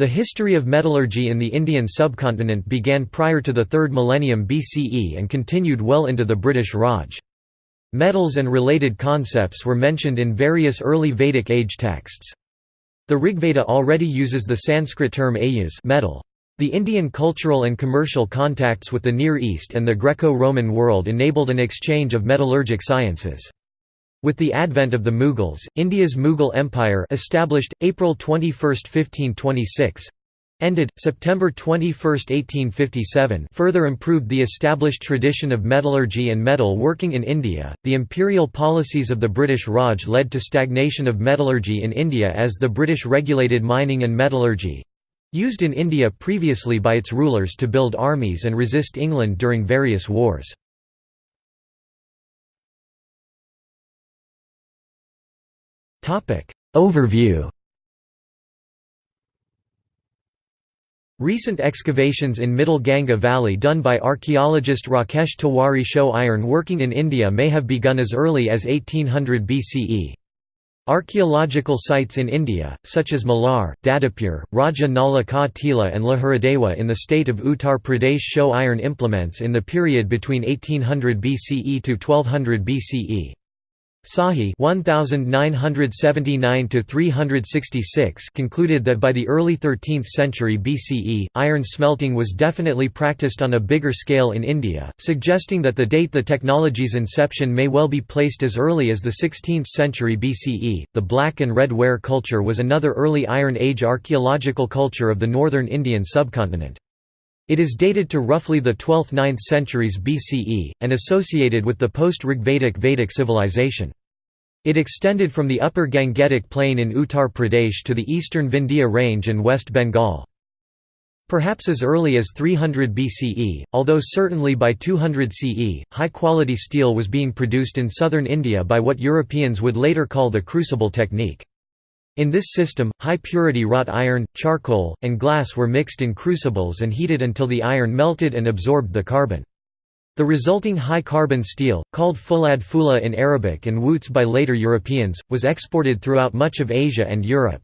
The history of metallurgy in the Indian subcontinent began prior to the 3rd millennium BCE and continued well into the British Raj. Metals and related concepts were mentioned in various early Vedic age texts. The Rigveda already uses the Sanskrit term ayas metal. The Indian cultural and commercial contacts with the Near East and the Greco-Roman world enabled an exchange of metallurgic sciences. With the advent of the Mughals, India's Mughal Empire established, April 21, 1526, ended, September 21, 1857 further improved the established tradition of metallurgy and metal working in India. The imperial policies of the British Raj led to stagnation of metallurgy in India as the British regulated mining and metallurgy used in India previously by its rulers to build armies and resist England during various wars. Overview Recent excavations in Middle Ganga Valley done by archaeologist Rakesh Tiwari show iron working in India may have begun as early as 1800 BCE. Archaeological sites in India, such as Malar, Dadapur, Raja Nala Ka Tila and Laharadewa in the state of Uttar Pradesh show iron implements in the period between 1800 BCE to 1200 BCE. Sahi 1979 concluded that by the early 13th century BCE, iron smelting was definitely practiced on a bigger scale in India, suggesting that the date the technology's inception may well be placed as early as the 16th century BCE. The black and red ware culture was another early Iron Age archaeological culture of the northern Indian subcontinent. It is dated to roughly the 12th–9th centuries BCE, and associated with the post-Rigvedic Vedic civilization. It extended from the upper Gangetic plain in Uttar Pradesh to the eastern Vindhya range and West Bengal. Perhaps as early as 300 BCE, although certainly by 200 CE, high-quality steel was being produced in southern India by what Europeans would later call the crucible technique. In this system, high-purity wrought iron, charcoal, and glass were mixed in crucibles and heated until the iron melted and absorbed the carbon. The resulting high-carbon steel, called fulad fula in Arabic and wootz by later Europeans, was exported throughout much of Asia and Europe.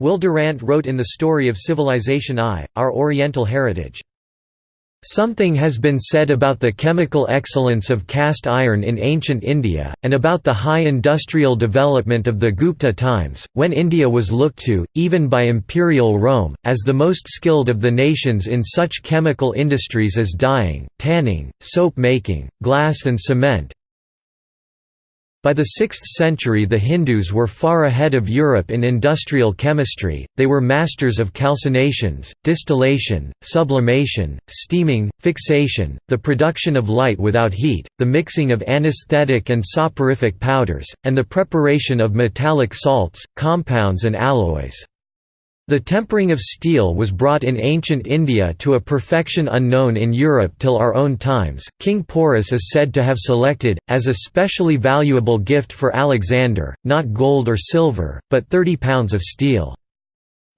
Will Durant wrote in The Story of Civilization I, Our Oriental Heritage, Something has been said about the chemical excellence of cast iron in ancient India, and about the high industrial development of the Gupta times, when India was looked to, even by imperial Rome, as the most skilled of the nations in such chemical industries as dyeing, tanning, soap making, glass and cement, by the 6th century the Hindus were far ahead of Europe in industrial chemistry, they were masters of calcinations, distillation, sublimation, steaming, fixation, the production of light without heat, the mixing of anesthetic and soporific powders, and the preparation of metallic salts, compounds and alloys. The tempering of steel was brought in ancient India to a perfection unknown in Europe till our own times. King Porus is said to have selected, as a specially valuable gift for Alexander, not gold or silver, but 30 pounds of steel.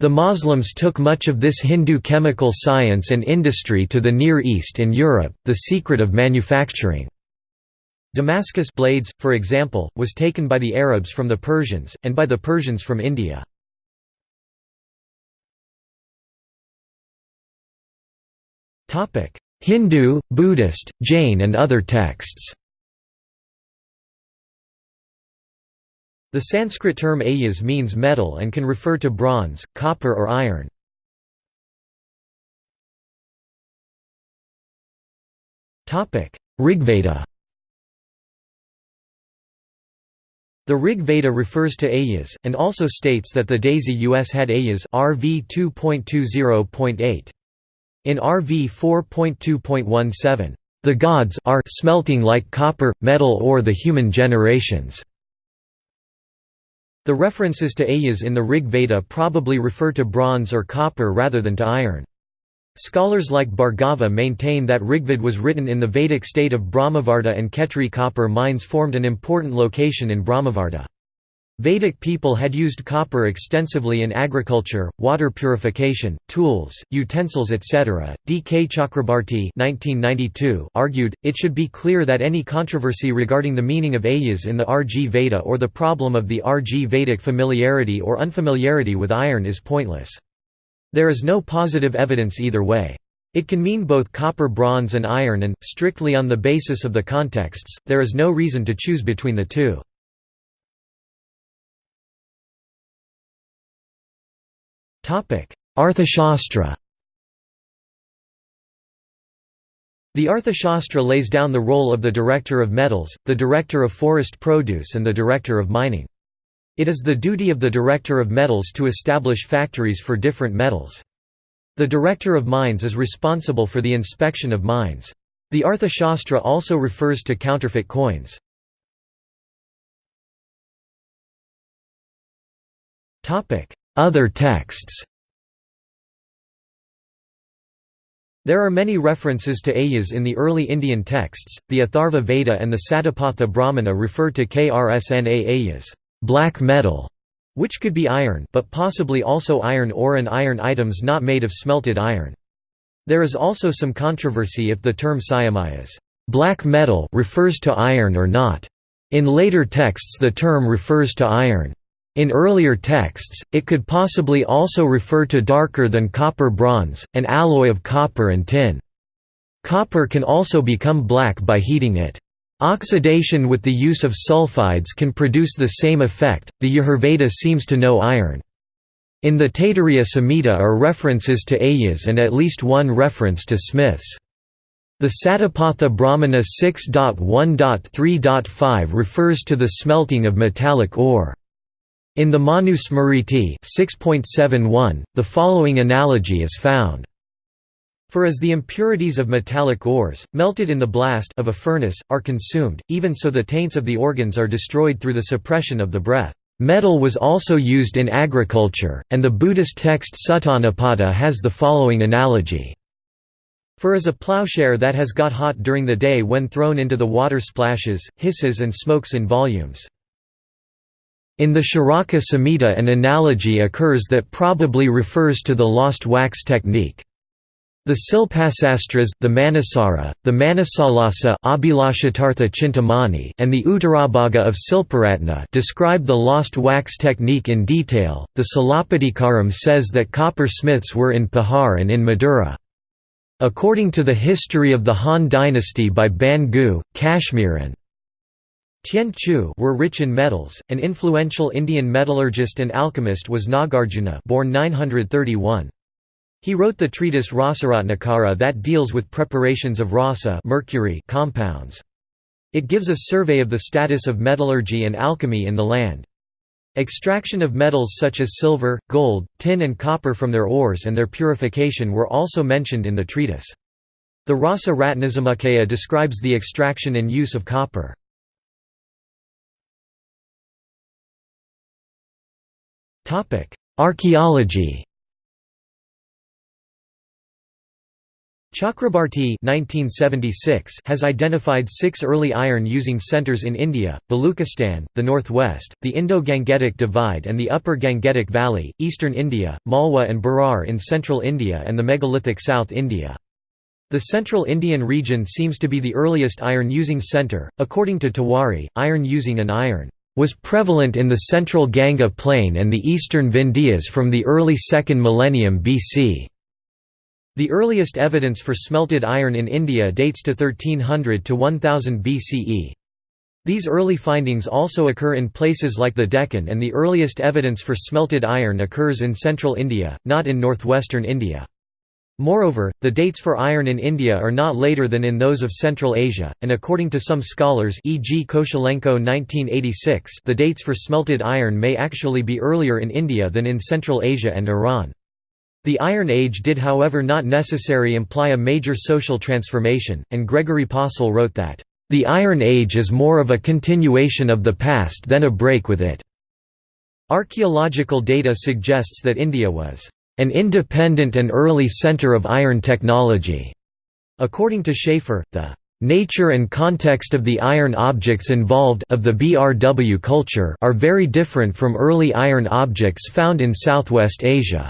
The Muslims took much of this Hindu chemical science and industry to the Near East and Europe, the secret of manufacturing. Damascus blades, for example, was taken by the Arabs from the Persians, and by the Persians from India. Hindu, Buddhist, Jain and other texts The Sanskrit term ayas means metal and can refer to bronze, copper or iron. Rigveda The Rig Veda refers to ayas, and also states that the Dasyus had ayas RV 2.20.8. In RV 4.2.17, "...the gods are smelting like copper, metal or the human generations." The references to ayas in the Rig Veda probably refer to bronze or copper rather than to iron. Scholars like Bhargava maintain that Rigved was written in the Vedic state of Brahmavarta and Khetri copper mines formed an important location in Brahmavarta. Vedic people had used copper extensively in agriculture, water purification, tools, utensils etc. D. K. Chakrabarti argued, it should be clear that any controversy regarding the meaning of ayas in the RG Veda or the problem of the RG Vedic familiarity or unfamiliarity with iron is pointless. There is no positive evidence either way. It can mean both copper bronze and iron and, strictly on the basis of the contexts, there is no reason to choose between the two. Arthashastra The Arthashastra lays down the role of the Director of Metals, the Director of Forest Produce and the Director of Mining. It is the duty of the Director of Metals to establish factories for different metals. The Director of Mines is responsible for the inspection of mines. The Arthashastra also refers to counterfeit coins. Other texts There are many references to Ayas in the early Indian texts. The Atharva Veda and the Satapatha Brahmana refer to Krsna Ayas, black metal, which could be iron but possibly also iron ore and iron items not made of smelted iron. There is also some controversy if the term syamayas, black metal refers to iron or not. In later texts the term refers to iron. In earlier texts, it could possibly also refer to darker than copper bronze, an alloy of copper and tin. Copper can also become black by heating it. Oxidation with the use of sulfides can produce the same effect. The Yajurveda seems to know iron. In the Taittiriya Samhita are references to Ayas and at least one reference to smiths. The Satapatha Brahmana 6.1.3.5 refers to the smelting of metallic ore. In the Manu Smriti 6.71, the following analogy is found. For as the impurities of metallic ores, melted in the blast of a furnace, are consumed, even so the taints of the organs are destroyed through the suppression of the breath. Metal was also used in agriculture, and the Buddhist text Sutta Nipata has the following analogy. For as a plowshare that has got hot during the day when thrown into the water splashes, hisses and smokes in volumes. In the Charaka Samhita an analogy occurs that probably refers to the lost wax technique. The Silpasastras, the Manasara, the Manasalasa Chintamani and the Uttarabhaga of Silparatna describe the lost wax technique in detail. The Silappatikaram says that copper smiths were in Pahar and in Madura. According to the history of the Han dynasty by Ban Gu, Kashmir and Tien Chu were rich in metals. An influential Indian metallurgist and alchemist was Nagarjuna, born 931. He wrote the treatise Rasaratnakara that deals with preparations of rasa mercury compounds. It gives a survey of the status of metallurgy and alchemy in the land. Extraction of metals such as silver, gold, tin and copper from their ores and their purification were also mentioned in the treatise. The Rasa Ratnasamuccaya describes the extraction and use of copper. Archaeology Chakrabarti has identified six early iron-using centers in India, Baluchistan, the northwest, the Indo-Gangetic Divide and the Upper Gangetic Valley, eastern India, Malwa and Berar in central India and the megalithic South India. The central Indian region seems to be the earliest iron-using centre. According to Tiwari, iron-using and iron was prevalent in the central Ganga plain and the eastern Vindhyas from the early 2nd millennium BC. The earliest evidence for smelted iron in India dates to 1300 to 1000 BCE. These early findings also occur in places like the Deccan and the earliest evidence for smelted iron occurs in central India, not in northwestern India. Moreover, the dates for iron in India are not later than in those of Central Asia, and according to some scholars e.g. Koshelenko 1986 the dates for smelted iron may actually be earlier in India than in Central Asia and Iran. The Iron Age did however not necessarily imply a major social transformation, and Gregory Possehl wrote that, "...the Iron Age is more of a continuation of the past than a break with it." Archaeological data suggests that India was an independent and early center of iron technology. According to Shaffer, the nature and context of the iron objects involved of the BRW culture are very different from early iron objects found in Southwest Asia.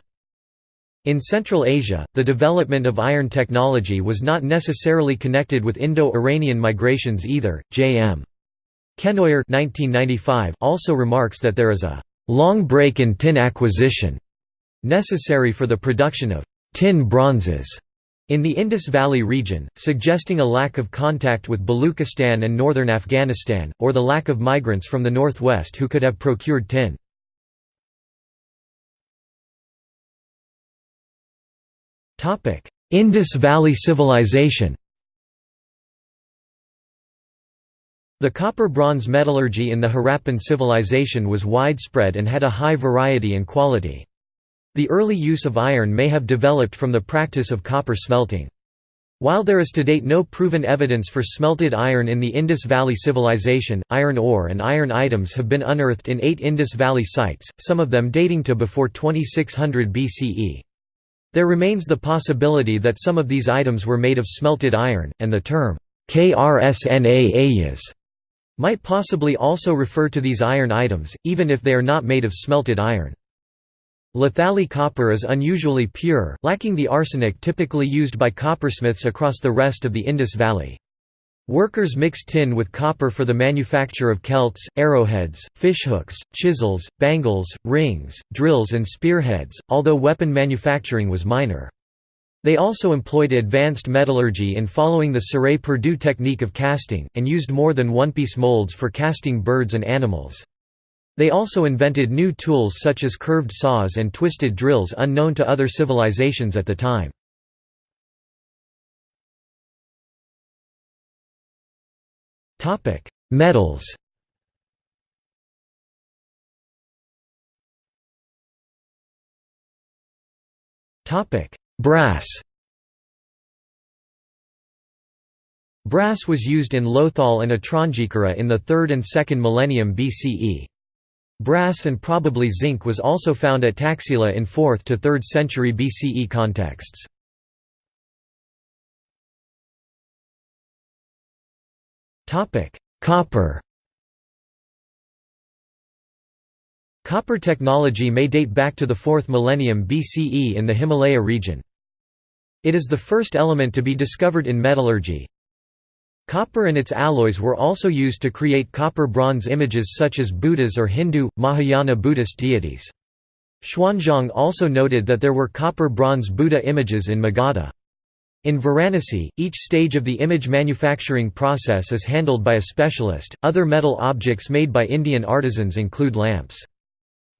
In Central Asia, the development of iron technology was not necessarily connected with Indo-Iranian migrations either. J.M. Kenoyer also remarks that there is a long break in tin acquisition necessary for the production of tin bronzes in the Indus Valley region, suggesting a lack of contact with Baluchistan and northern Afghanistan, or the lack of migrants from the northwest who could have procured tin. Indus Valley Civilization The copper-bronze metallurgy in the Harappan civilization was widespread and had a high variety and quality. The early use of iron may have developed from the practice of copper smelting. While there is to date no proven evidence for smelted iron in the Indus Valley Civilization, iron ore and iron items have been unearthed in eight Indus Valley sites, some of them dating to before 2600 BCE. There remains the possibility that some of these items were made of smelted iron, and the term KRSNA might possibly also refer to these iron items, even if they are not made of smelted iron. Lathali copper is unusually pure, lacking the arsenic typically used by coppersmiths across the rest of the Indus Valley. Workers mix tin with copper for the manufacture of celts, arrowheads, fishhooks, chisels, bangles, rings, drills and spearheads, although weapon manufacturing was minor. They also employed advanced metallurgy in following the cire-perdue technique of casting, and used more than one-piece molds for casting birds and animals. They also invented new tools such as curved saws and twisted drills unknown to other civilizations at the time. Metals Brass Brass was used in Lothal and Atranjikhera in the 3rd and 2nd millennium BCE. Brass and probably zinc was also found at Taxila in 4th to 3rd century BCE contexts. Copper Copper technology may date back to the 4th millennium BCE in the Himalaya region. It is the first element to be discovered in metallurgy. Copper and its alloys were also used to create copper-bronze images such as Buddhas or Hindu, Mahayana Buddhist deities. Xuanzang also noted that there were copper-bronze Buddha images in Magadha. In Varanasi, each stage of the image manufacturing process is handled by a specialist. Other metal objects made by Indian artisans include lamps.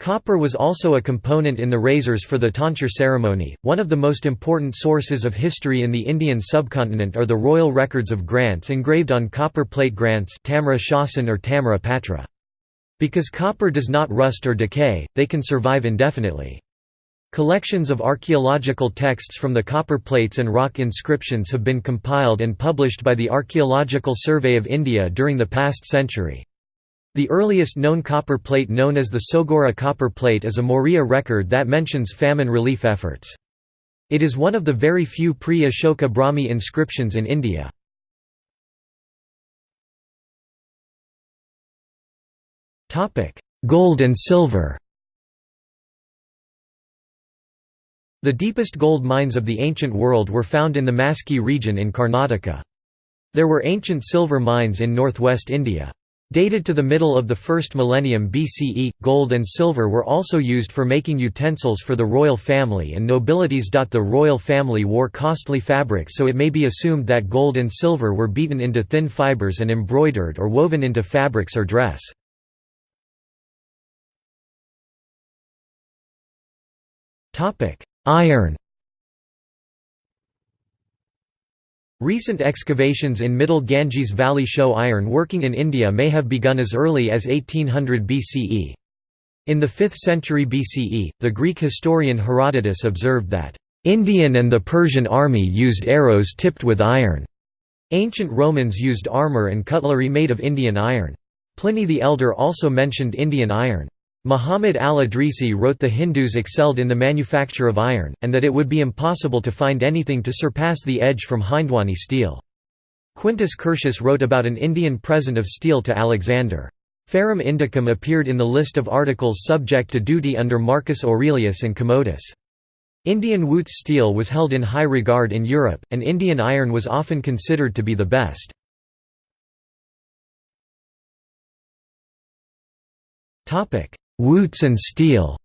Copper was also a component in the razors for the tonsure ceremony. One of the most important sources of history in the Indian subcontinent are the royal records of grants engraved on copper plate grants Tamra Shasan or Tamra Patra. Because copper does not rust or decay, they can survive indefinitely. Collections of archaeological texts from the copper plates and rock inscriptions have been compiled and published by the Archaeological Survey of India during the past century. The earliest known copper plate known as the Sohgaura copper plate is a Maurya record that mentions famine relief efforts. It is one of the very few pre-Ashoka Brahmi inscriptions in India. Gold and silver The deepest gold mines of the ancient world were found in the Maski region in Karnataka. There were ancient silver mines in northwest India. Dated to the middle of the first millennium BCE, gold and silver were also used for making utensils for the royal family and nobilities. The royal family wore costly fabrics so it may be assumed that gold and silver were beaten into thin fibers and embroidered or woven into fabrics or dress. Iron Recent excavations in Middle Ganges Valley show iron working in India may have begun as early as 1800 BCE. In the 5th century BCE, the Greek historian Herodotus observed that, "...Indian and the Persian army used arrows tipped with iron." Ancient Romans used armour and cutlery made of Indian iron. Pliny the Elder also mentioned Indian iron. Muhammad al-Idrisi wrote the Hindus excelled in the manufacture of iron, and that it would be impossible to find anything to surpass the edge from Hindwani steel. Quintus Curtius wrote about an Indian present of steel to Alexander. Ferrum Indicum appeared in the list of articles subject to duty under Marcus Aurelius and Commodus. Indian Wootz steel was held in high regard in Europe, and Indian iron was often considered to be the best. Wootz and steel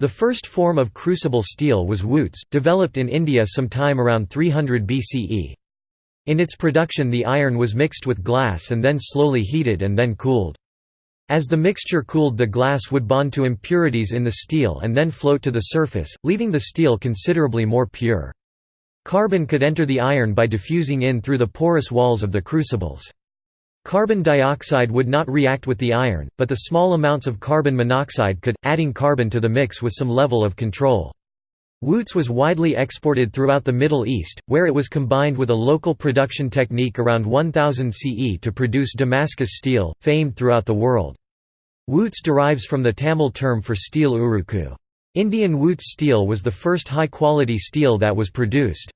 The first form of crucible steel was Wootz, developed in India sometime around 300 BCE. In its production the iron was mixed with glass and then slowly heated and then cooled. As the mixture cooled the glass would bond to impurities in the steel and then float to the surface, leaving the steel considerably more pure. Carbon could enter the iron by diffusing in through the porous walls of the crucibles. Carbon dioxide would not react with the iron, but the small amounts of carbon monoxide could, adding carbon to the mix with some level of control. Wootz was widely exported throughout the Middle East, where it was combined with a local production technique around 1000 CE to produce Damascus steel, famed throughout the world. Wootz derives from the Tamil term for steel uruku. Indian Wootz steel was the first high-quality steel that was produced.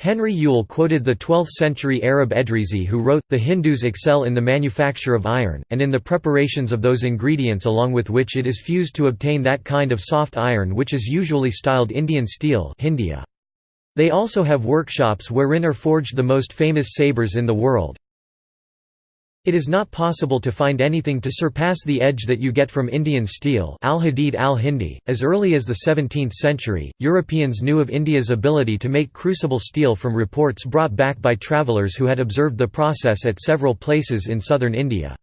Henry Yule quoted the 12th-century Arab Edrisi who wrote, The Hindus excel in the manufacture of iron, and in the preparations of those ingredients along with which it is fused to obtain that kind of soft iron which is usually styled Indian steel Hindia. They also have workshops wherein are forged the most famous sabres in the world, it is not possible to find anything to surpass the edge that you get from Indian steel al-Hadid al-Hindi. .As early as the 17th century, Europeans knew of India's ability to make crucible steel from reports brought back by travellers who had observed the process at several places in southern India.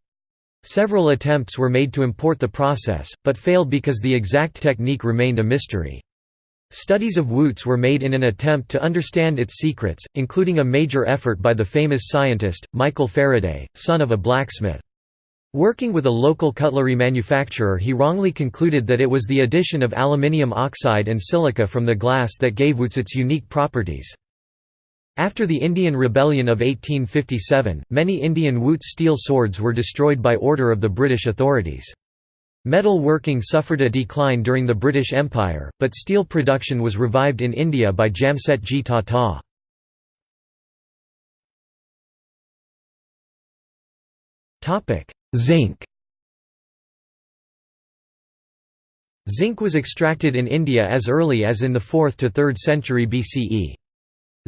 Several attempts were made to import the process, but failed because the exact technique remained a mystery. Studies of Wootz were made in an attempt to understand its secrets, including a major effort by the famous scientist, Michael Faraday, son of a blacksmith. Working with a local cutlery manufacturer he wrongly concluded that it was the addition of aluminium oxide and silica from the glass that gave Wootz its unique properties. After the Indian Rebellion of 1857, many Indian Wootz steel swords were destroyed by order of the British authorities. Metal working suffered a decline during the British Empire, but steel production was revived in India by Jamsetji Tata. Zinc Zinc was extracted in India as early as in the 4th to 3rd century BCE.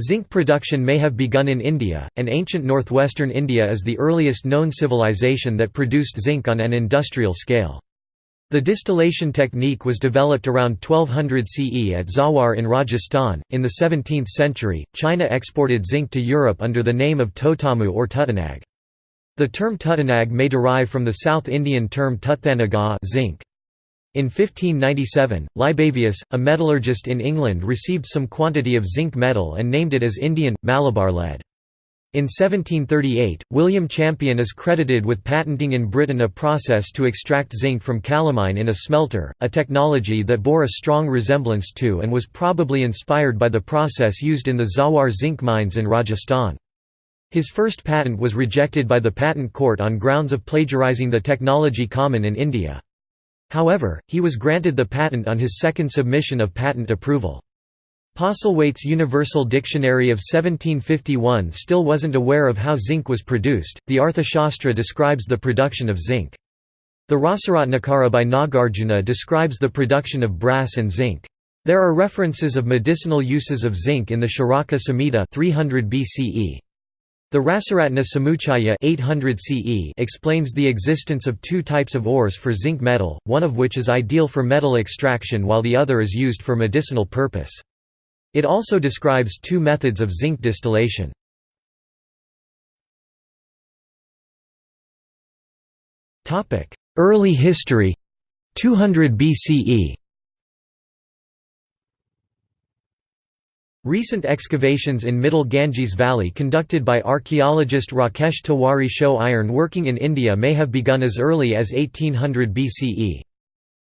Zinc production may have begun in India, and ancient northwestern India is the earliest known civilization that produced zinc on an industrial scale. The distillation technique was developed around 1200 CE at Zawar in Rajasthan. In the 17th century, China exported zinc to Europe under the name of Totamu or Tutanag. The term Tutanag may derive from the South Indian term Tuthanaga zinc. In 1597, Libavius, a metallurgist in England received some quantity of zinc metal and named it as Indian, Malabar lead. In 1738, William Champion is credited with patenting in Britain a process to extract zinc from calamine in a smelter, a technology that bore a strong resemblance to and was probably inspired by the process used in the Zawar zinc mines in Rajasthan. His first patent was rejected by the Patent Court on grounds of plagiarizing the technology common in India. However, he was granted the patent on his second submission of patent approval. Postlethwayt's Universal Dictionary of 1751 still wasn't aware of how zinc was produced. The Arthashastra describes the production of zinc. The Rasaratnakara by Nagarjuna describes the production of brass and zinc. There are references of medicinal uses of zinc in the Charaka Samhita 300 BCE. The Rasaratna Samuchaya 800 CE explains the existence of two types of ores for zinc metal, one of which is ideal for metal extraction while the other is used for medicinal purpose. It also describes two methods of zinc distillation. Early history 200 BCE Recent excavations in Middle Ganges Valley conducted by archaeologist Rakesh Tiwari show iron working in India may have begun as early as 1800 BCE.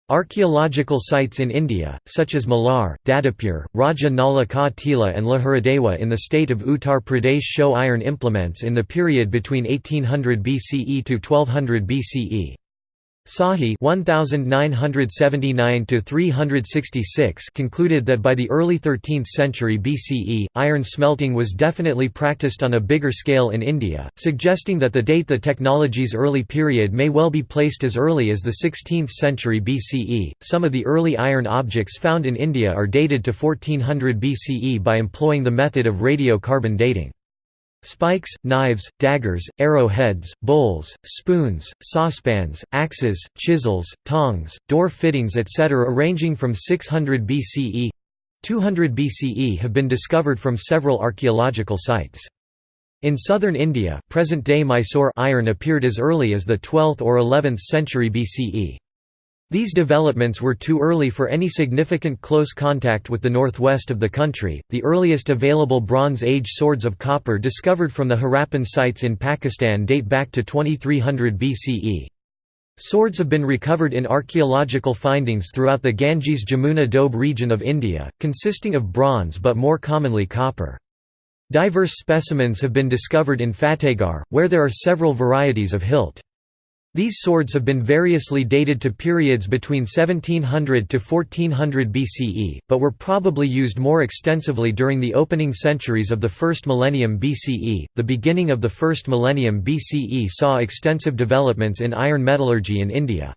Archaeological sites in India, such as Malar, Dadapur, Raja Nala Ka Tila and Laharadewa in the state of Uttar Pradesh show iron implements in the period between 1800 BCE to 1200 BCE. Sahi 1979 concluded that by the early 13th century BCE, iron smelting was definitely practiced on a bigger scale in India, suggesting that the date the technology's early period may well be placed as early as the 16th century BCE. Some of the early iron objects found in India are dated to 1400 BCE by employing the method of radiocarbon dating. Spikes, knives, daggers, arrowheads, bowls, spoons, saucepans, axes, chisels, tongs, door fittings etc. ranging from 600 BCE 200 BCE have been discovered from several archaeological sites. In southern India, present-day Mysore iron appeared as early as the 12th or 11th century BCE. These developments were too early for any significant close contact with the northwest of the country. The earliest available Bronze Age swords of copper discovered from the Harappan sites in Pakistan date back to 2300 BCE. Swords have been recovered in archaeological findings throughout the Ganges Jamuna Doab region of India, consisting of bronze but more commonly copper. Diverse specimens have been discovered in Fatehgarh, where there are several varieties of hilt. These swords have been variously dated to periods between 1700 to 1400 BCE, but were probably used more extensively during the opening centuries of the first millennium BCE. The beginning of the first millennium BCE saw extensive developments in iron metallurgy in India.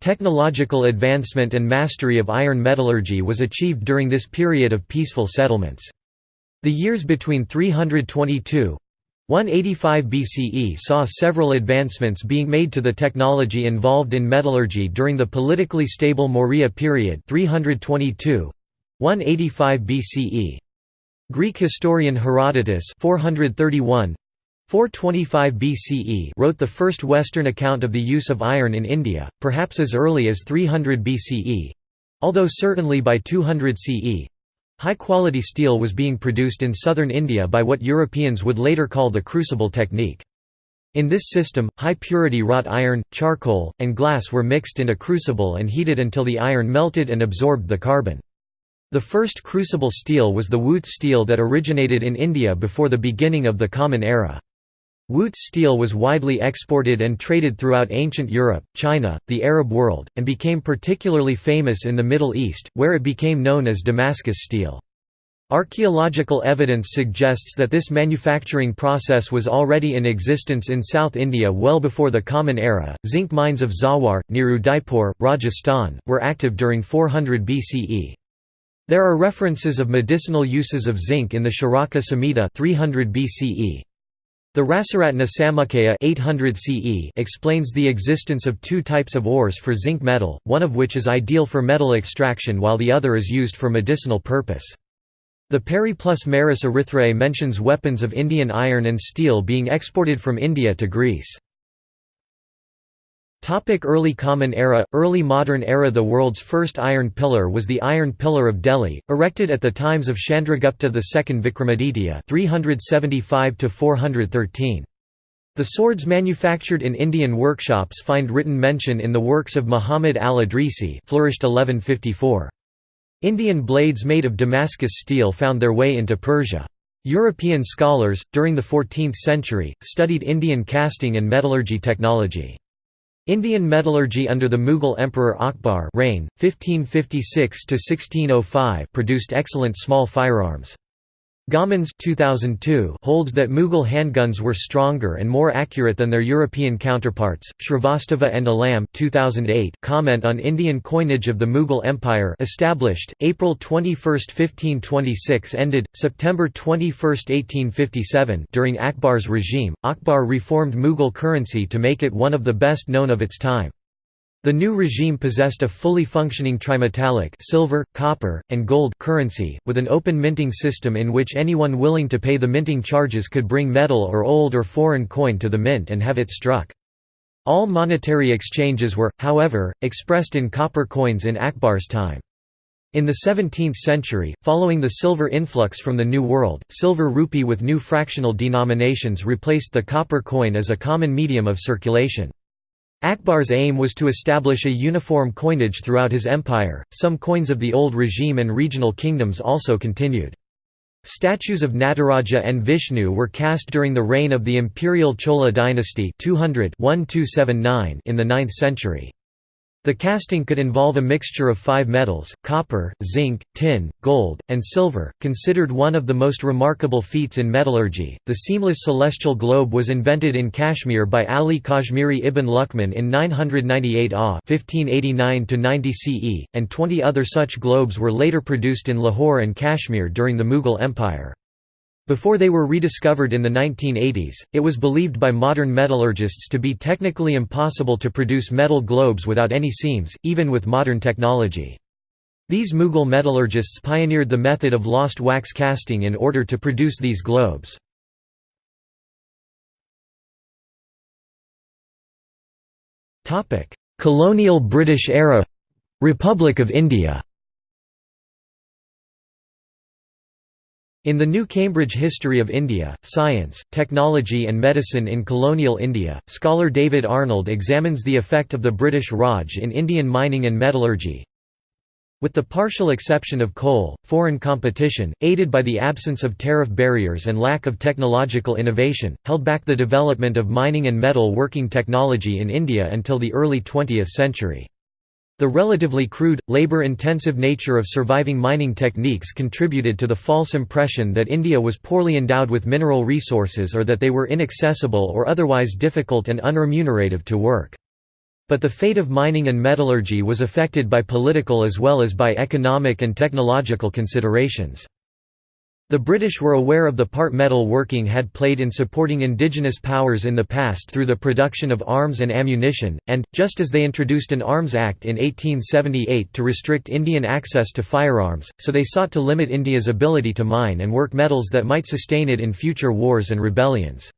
Technological advancement and mastery of iron metallurgy was achieved during this period of peaceful settlements. The years between 322 185 BCE saw several advancements being made to the technology involved in metallurgy during the politically stable Maurya period 322 185 BCE. Greek historian Herodotus 431 425 BCE wrote the first Western account of the use of iron in India, perhaps as early as 300 BCE although certainly by 200 CE, High-quality steel was being produced in southern India by what Europeans would later call the crucible technique. In this system, high-purity wrought iron, charcoal, and glass were mixed in a crucible and heated until the iron melted and absorbed the carbon. The first crucible steel was the Wootz steel that originated in India before the beginning of the Common Era. Wootz steel was widely exported and traded throughout ancient Europe, China, the Arab world, and became particularly famous in the Middle East, where it became known as Damascus steel. Archaeological evidence suggests that this manufacturing process was already in existence in South India well before the Common Era. Zinc mines of Zawar, near Udaipur, Rajasthan, were active during 400 BCE. There are references of medicinal uses of zinc in the Charaka Samhita 300 BCE. The Rasaratna Samuccaya 800 CE explains the existence of two types of ores for zinc metal, one of which is ideal for metal extraction while the other is used for medicinal purpose. The Periplus Maris Erythrae mentions weapons of Indian iron and steel being exported from India to Greece. Topic early Common Era Early Modern Era The world's first iron pillar was the Iron Pillar of Delhi, erected at the times of Chandragupta II Vikramaditya 375 The swords manufactured in Indian workshops find written mention in the works of Muhammad al-Idrisi flourished 1154. Indian blades made of Damascus steel found their way into Persia. European scholars, during the 14th century, studied Indian casting and metallurgy technology. Indian metallurgy under the Mughal Emperor Akbar reign, 1556 produced excellent small firearms. Gommans 2002 holds that Mughal handguns were stronger and more accurate than their European counterparts. Shrivastava and Alam 2008 comment on Indian coinage of the Mughal Empire established April 21, 1526 ended September 21, 1857 during Akbar's regime. Akbar reformed Mughal currency to make it one of the best known of its time. The new regime possessed a fully functioning trimetallic silver, copper, and gold currency, with an open minting system in which anyone willing to pay the minting charges could bring metal or old or foreign coin to the mint and have it struck. All monetary exchanges were, however, expressed in copper coins in Akbar's time. In the 17th century, following the silver influx from the New World, silver rupee with new fractional denominations replaced the copper coin as a common medium of circulation. Akbar's aim was to establish a uniform coinage throughout his empire. Some coins of the old regime and regional kingdoms also continued. Statues of Nataraja and Vishnu were cast during the reign of the imperial Chola dynasty 200 in the 9th century. The casting could involve a mixture of five metals, copper, zinc, tin, gold, and silver, considered one of the most remarkable feats in metallurgy. The seamless celestial globe was invented in Kashmir by Ali Kashmiri ibn Luqman in 998 AH 1589 CE, and 20 other such globes were later produced in Lahore and Kashmir during the Mughal Empire. Before they were rediscovered in the 1980s, it was believed by modern metallurgists to be technically impossible to produce metal globes without any seams, even with modern technology. These Mughal metallurgists pioneered the method of lost wax casting in order to produce these globes. Colonial British era Republic of India In the New Cambridge History of India, Science, Technology and Medicine in Colonial India, scholar David Arnold examines the effect of the British Raj in Indian mining and metallurgy. With the partial exception of coal, foreign competition, aided by the absence of tariff barriers and lack of technological innovation, held back the development of mining and metal working technology in India until the early 20th century. The relatively crude, labor-intensive nature of surviving mining techniques contributed to the false impression that India was poorly endowed with mineral resources or that they were inaccessible or otherwise difficult and unremunerative to work. But the fate of mining and metallurgy was affected by political as well as by economic and technological considerations. The British were aware of the part metal working had played in supporting indigenous powers in the past through the production of arms and ammunition, and, just as they introduced an Arms Act in 1878 to restrict Indian access to firearms, so they sought to limit India's ability to mine and work metals that might sustain it in future wars and rebellions.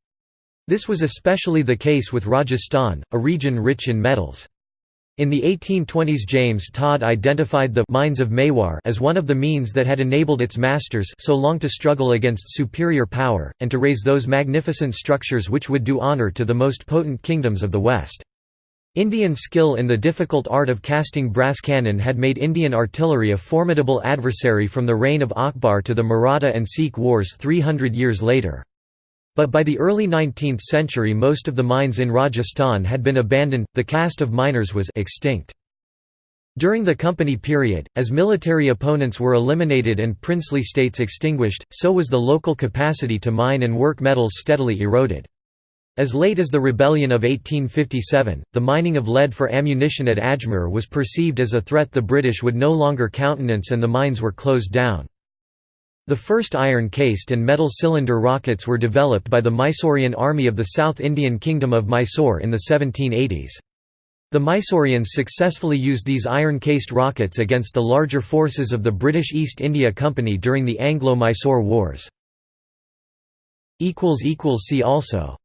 This was especially the case with Rajasthan, a region rich in metals. In the 1820s James Tod identified the «mines of Mewar» as one of the means that had enabled its masters so long to struggle against superior power, and to raise those magnificent structures which would do honour to the most potent kingdoms of the West. Indian skill in the difficult art of casting brass cannon had made Indian artillery a formidable adversary from the reign of Akbar to the Maratha and Sikh wars 300 years later. But by the early 19th century most of the mines in Rajasthan had been abandoned, the caste of miners was extinct. During the company period, as military opponents were eliminated and princely states extinguished, so was the local capacity to mine and work metals steadily eroded. As late as the rebellion of 1857, the mining of lead for ammunition at Ajmer was perceived as a threat the British would no longer countenance and the mines were closed down. The first iron-cased and metal cylinder rockets were developed by the Mysorean army of the South Indian Kingdom of Mysore in the 1780s. The Mysoreans successfully used these iron-cased rockets against the larger forces of the British East India Company during the Anglo-Mysore Wars. See also